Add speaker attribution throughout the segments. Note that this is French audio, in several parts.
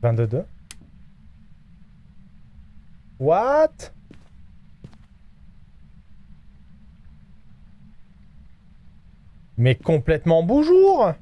Speaker 1: 22. What? Mais complètement bonjour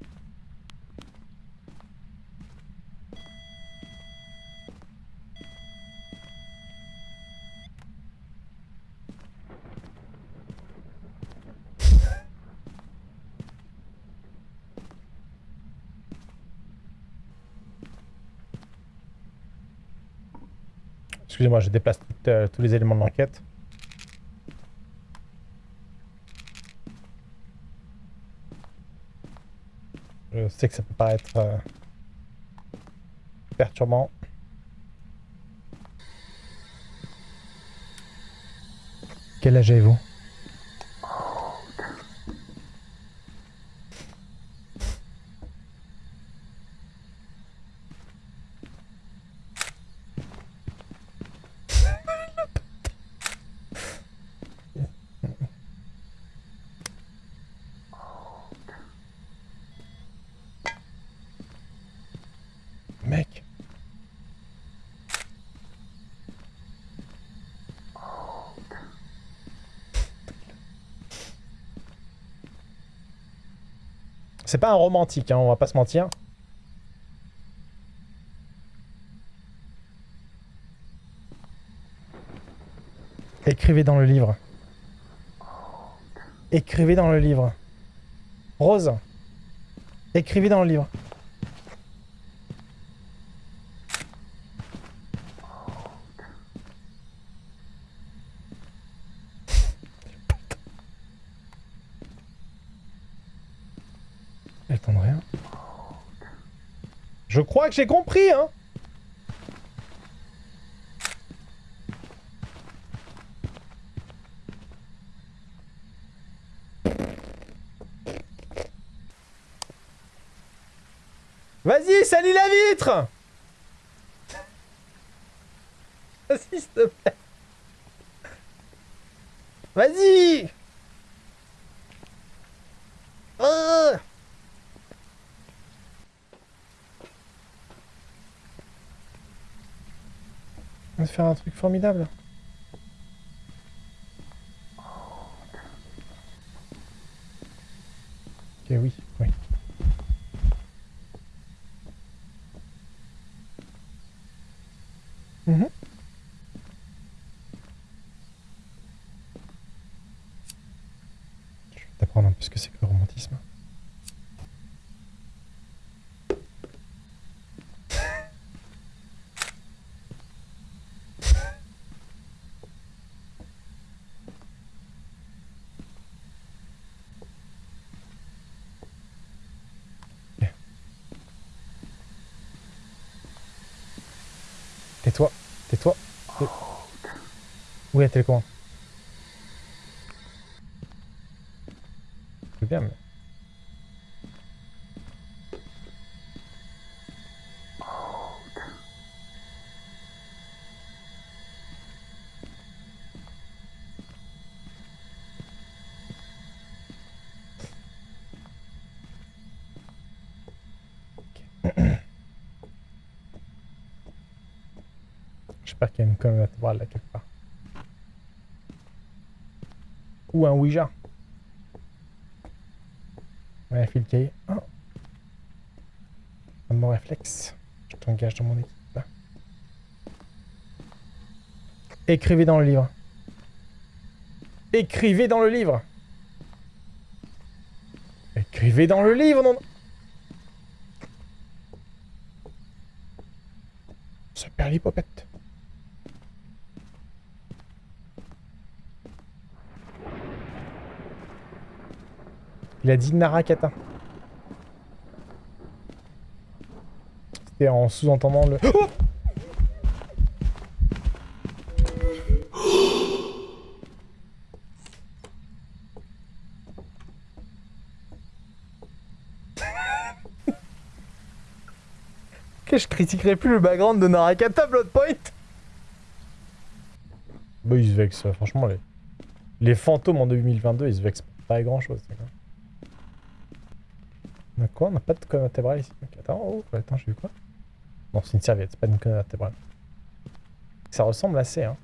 Speaker 1: Excusez-moi, je déplace euh, tous les éléments de l'enquête. Je sais que ça peut paraître euh, perturbant. Quel âge avez-vous? C'est pas un romantique, hein, on va pas se mentir. Écrivez dans le livre. Écrivez dans le livre. Rose. Écrivez dans le livre. Rien. Je crois que j'ai compris, hein Vas-y, salis la vitre Vas-y, s'il te plaît. Vas-y Ah On va se faire un truc formidable. Ok, oui, oui. Je vais t'apprendre un peu ce que c'est que le romantisme. Tais-toi, tais-toi. Tais- Où est la télécommande C'est bien, mais... J'espère qu'il y a une colonne vertébrale là quelque part. Ou un Ouija. Ouais, file cahier. Oh. Un bon réflexe. Je t'engage dans mon équipe. Écrivez dans le livre. Écrivez dans le livre. Écrivez dans le livre, non Ça perd l'hypopète. Il a dit Narakata. C'était en sous-entendant le... Oh que je critiquerai plus le background de Narakata Bloodpoint Bah il se vexe, franchement les... Les fantômes en 2022, ils se vexent pas grand chose. d'accord On a quoi On n'a pas de colonne vertébrale ici. Attends, oh, attends, j'ai vu quoi? Non, c'est une serviette, c'est pas une colonne vertébrale. Ça ressemble assez, hein.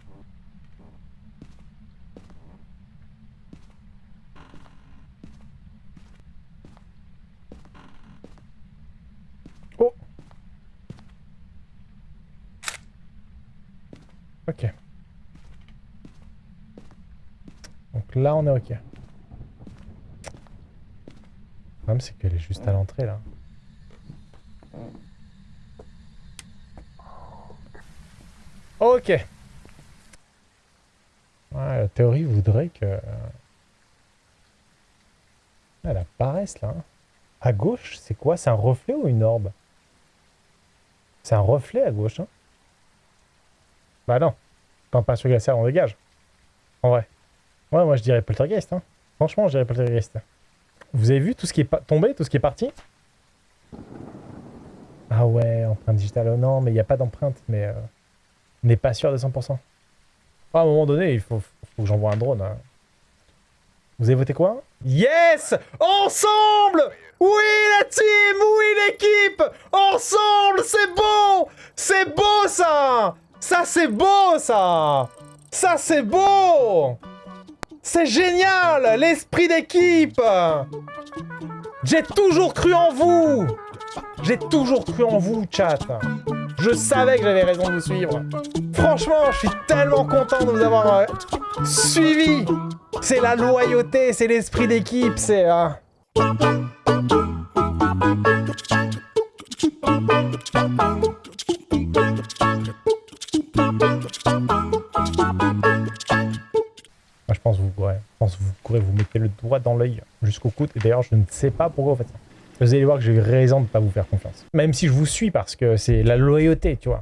Speaker 1: Oh Ok. Donc là, on est ok. Le problème, c'est qu'elle est juste à l'entrée, là. Ok. Ouais, la théorie voudrait que... Elle apparaisse, là. hein. À gauche, c'est quoi? C'est un reflet ou une orbe? C'est un reflet à gauche, hein Bah non. Quand pas sur glaciaire, on dégage. En vrai. Ouais, moi je dirais poltergeist. Hein. Franchement, je dirais poltergeist. Vous avez vu tout ce qui est tombé, tout ce qui est parti? Ah ouais, empreinte digitale. Oh non, mais il n'y a pas d'empreinte, mais euh, on n'est pas sûr de 100%. Ah, à un moment donné, il faut, que j'envoie un drone. hein. Vous avez voté quoi? Yes! Ensemble! Oui la team! Oui l'équipe! Ensemble C'est beau! C'est beau ça! Ça c'est beau ça! Ça c'est beau! C'est génial! L'esprit d'équipe J'ai toujours cru en vous. J'ai toujours cru en vous, chat. Je savais que j'avais raison de vous suivre. Franchement, je suis tellement content de vous avoir euh, suivi. C'est la loyauté, c'est l'esprit d'équipe, c'est... je le doigt dans l'œil jusqu'au coude. Et d'ailleurs, je ne sais pas pourquoi vous faites ça. Vous allez voir que j'ai raison de ne pas vous faire confiance. Même si je vous suis parce que c'est la loyauté, tu vois.